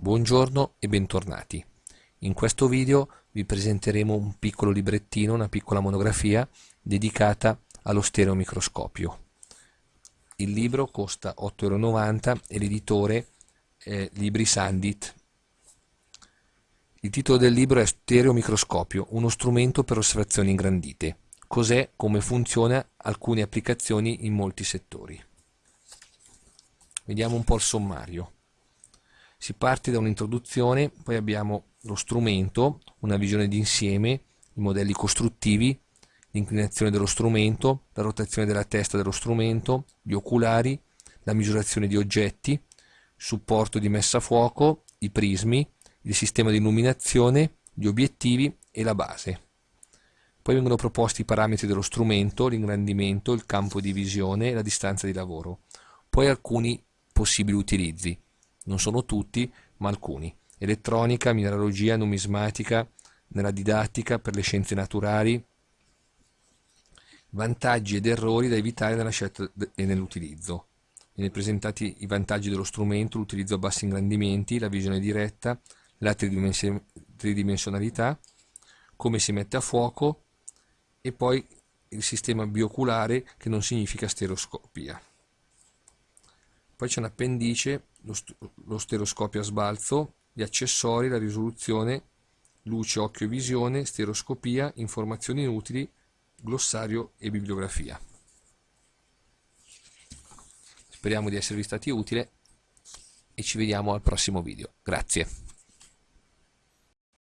Buongiorno e bentornati. In questo video vi presenteremo un piccolo librettino, una piccola monografia dedicata allo stereomicroscopio. Il libro costa 8,90€ e l'editore è Libri Sandit. Il titolo del libro è Stereomicroscopio, uno strumento per osservazioni ingrandite. Cos'è, come funziona, alcune applicazioni in molti settori. Vediamo un po' il sommario. Si parte da un'introduzione, poi abbiamo lo strumento, una visione d'insieme, i modelli costruttivi, l'inclinazione dello strumento, la rotazione della testa dello strumento, gli oculari, la misurazione di oggetti, supporto di messa a fuoco, i prismi, il sistema di illuminazione, gli obiettivi e la base. Poi vengono proposti i parametri dello strumento, l'ingrandimento, il campo di visione e la distanza di lavoro. Poi alcuni possibili utilizzi non sono tutti, ma alcuni. Elettronica, mineralogia, numismatica, nella didattica, per le scienze naturali, vantaggi ed errori da evitare nella scelta e nell'utilizzo. Viene presentati i vantaggi dello strumento, l'utilizzo a bassi ingrandimenti, la visione diretta, la tridimensionalità, come si mette a fuoco e poi il sistema bioculare che non significa stereoscopia. Poi c'è un appendice lo, lo stereoscopio a sbalzo, gli accessori, la risoluzione, luce, occhio e visione, stereoscopia, informazioni inutili, glossario e bibliografia. Speriamo di esservi stati utili e ci vediamo al prossimo video. Grazie.